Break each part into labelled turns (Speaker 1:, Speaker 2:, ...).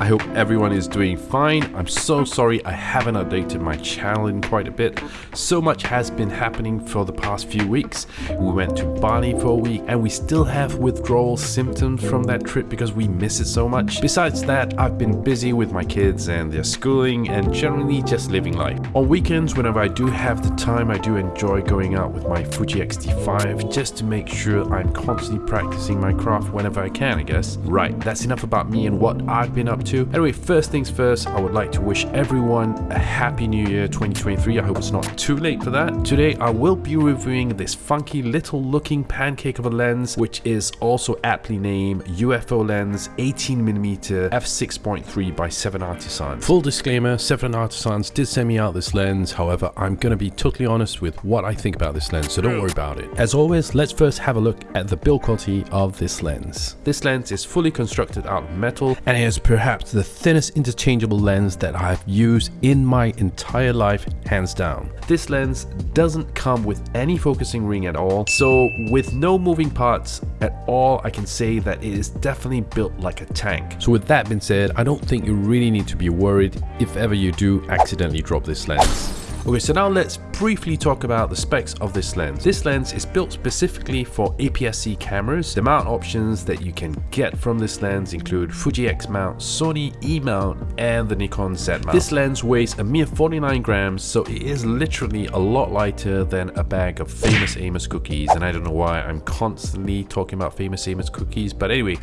Speaker 1: I hope everyone is doing fine. I'm so sorry I haven't updated my channel in quite a bit. So much has been happening for the past few weeks. We went to Bali for a week and we still have withdrawal symptoms from that trip because we miss it so much. Besides that, I've been busy with my kids and their schooling and generally just living life. On weekends, whenever I do have the time, I do enjoy going out with my Fuji X-T5 just to make sure I'm constantly practicing my craft whenever I can, I guess. Right, that's enough about me and what I've been up to. Anyway, first things first, I would like to wish everyone a happy new year 2023. I hope it's not too late for that. Today, I will be reviewing this funky little looking pancake of a lens, which is also aptly named UFO lens 18mm f6.3 by 7 Artisans. Full disclaimer, 7 Artisans did send me out this lens, however, I'm gonna be totally honest with what I think about this lens, so don't worry about it. As always, let's first have a look at the build quality of this lens. This lens is fully constructed out of metal and it is perhaps the thinnest interchangeable lens that I've used in my entire life, hands down. This lens doesn't come with any focusing ring at all, so with no moving parts at all, I can say that it is definitely built like a tank. So with that being said, I don't think you really need to be worried if ever you do accidentally drop this lens. Okay, so now let's briefly talk about the specs of this lens. This lens is built specifically for APS-C cameras. The mount options that you can get from this lens include Fuji X mount, Sony E mount, and the Nikon Z mount. This lens weighs a mere 49 grams, so it is literally a lot lighter than a bag of famous Amos cookies. And I don't know why I'm constantly talking about famous Amos cookies, but anyway,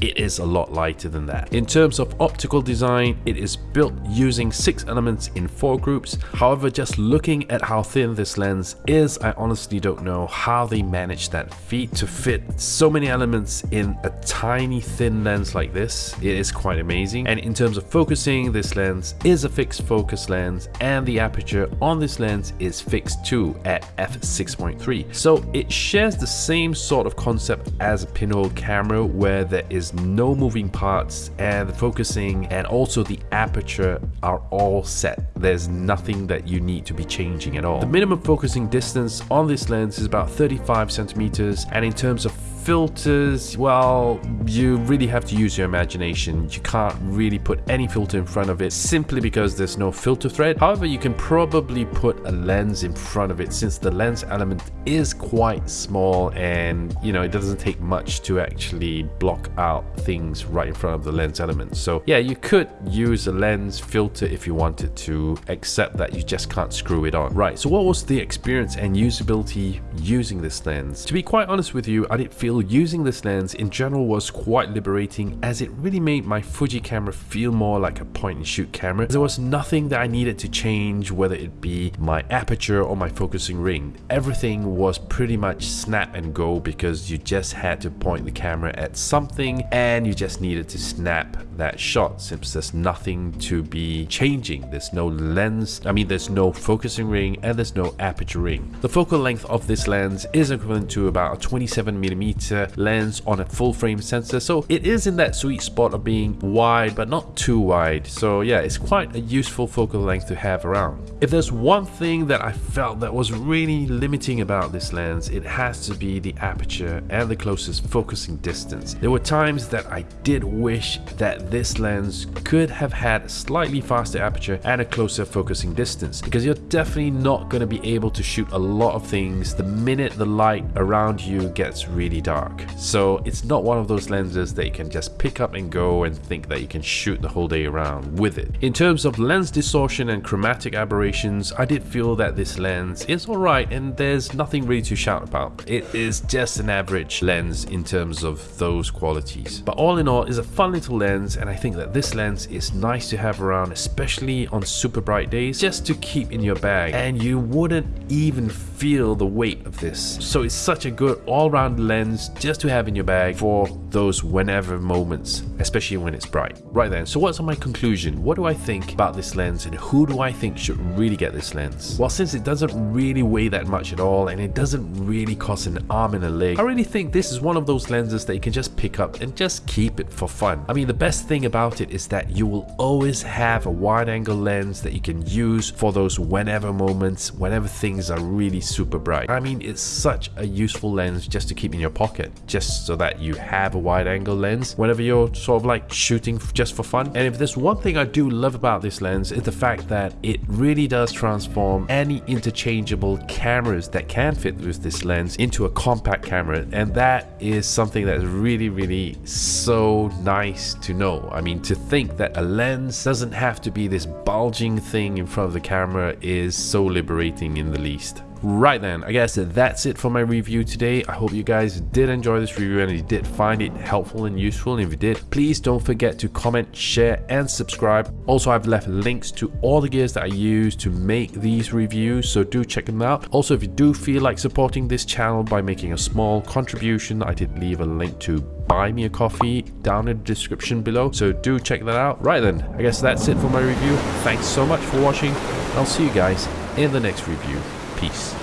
Speaker 1: it is a lot lighter than that. In terms of optical design, it is built using six elements in four groups. However, just looking at how thin this lens is, I honestly don't know how they managed that feat to fit so many elements in a tiny thin lens like this. It is quite amazing. And in terms of focusing, this lens is a fixed focus lens and the aperture on this lens is fixed too at f6.3. So it shares the same sort of concept as a pinhole camera where there is no moving parts and the focusing and also the aperture are all set. There's nothing that you need to be changing at all. The minimum focusing distance on this lens is about 35 centimeters and in terms of filters, well, you really have to use your imagination. You can't really put any filter in front of it simply because there's no filter thread. However, you can probably put a lens in front of it since the lens element is quite small and, you know, it doesn't take much to actually block out things right in front of the lens element. So yeah, you could use a lens filter if you wanted to, except that you just can't screw it on. Right, so what was the experience and usability using this lens? To be quite honest with you, I didn't feel using this lens in general was quite liberating as it really made my Fuji camera feel more like a point and shoot camera. There was nothing that I needed to change whether it be my aperture or my focusing ring. Everything was pretty much snap and go because you just had to point the camera at something and you just needed to snap that shot since there's nothing to be changing. There's no lens, I mean there's no focusing ring and there's no aperture ring. The focal length of this lens is equivalent to about a 27 millimeter lens on a full frame sensor so it is in that sweet spot of being wide but not too wide so yeah it's quite a useful focal length to have around. If there's one thing that I felt that was really limiting about this lens it has to be the aperture and the closest focusing distance. There were times that I did wish that this lens could have had a slightly faster aperture and a closer focusing distance because you're definitely not going to be able to shoot a lot of things the minute the light around you gets really dark dark. So it's not one of those lenses that you can just pick up and go and think that you can shoot the whole day around with it. In terms of lens distortion and chromatic aberrations, I did feel that this lens is alright and there's nothing really to shout about. It is just an average lens in terms of those qualities. But all in all, it's a fun little lens and I think that this lens is nice to have around, especially on super bright days, just to keep in your bag and you wouldn't even feel the weight of this. So it's such a good all-round lens just to have in your bag for those whenever moments, especially when it's bright. Right then, so what's my conclusion? What do I think about this lens and who do I think should really get this lens? Well, since it doesn't really weigh that much at all and it doesn't really cost an arm and a leg, I really think this is one of those lenses that you can just pick up and just keep it for fun. I mean, the best thing about it is that you will always have a wide angle lens that you can use for those whenever moments, whenever things are really super bright. I mean, it's such a useful lens just to keep in your pocket, just so that you have a wide angle lens whenever you're sort of like shooting just for fun. And if there's one thing I do love about this lens is the fact that it really does transform any interchangeable cameras that can fit with this lens into a compact camera. And that is something that is really, really so nice to know. I mean, to think that a lens doesn't have to be this bulging thing in front of the camera is so liberating in the least. Right then, I guess that's it for my review today. I hope you guys did enjoy this review and you did find it helpful and useful. And if you did, please don't forget to comment, share, and subscribe. Also, I've left links to all the gears that I use to make these reviews, so do check them out. Also, if you do feel like supporting this channel by making a small contribution, I did leave a link to buy me a coffee down in the description below so do check that out right then i guess that's it for my review thanks so much for watching i'll see you guys in the next review Peace.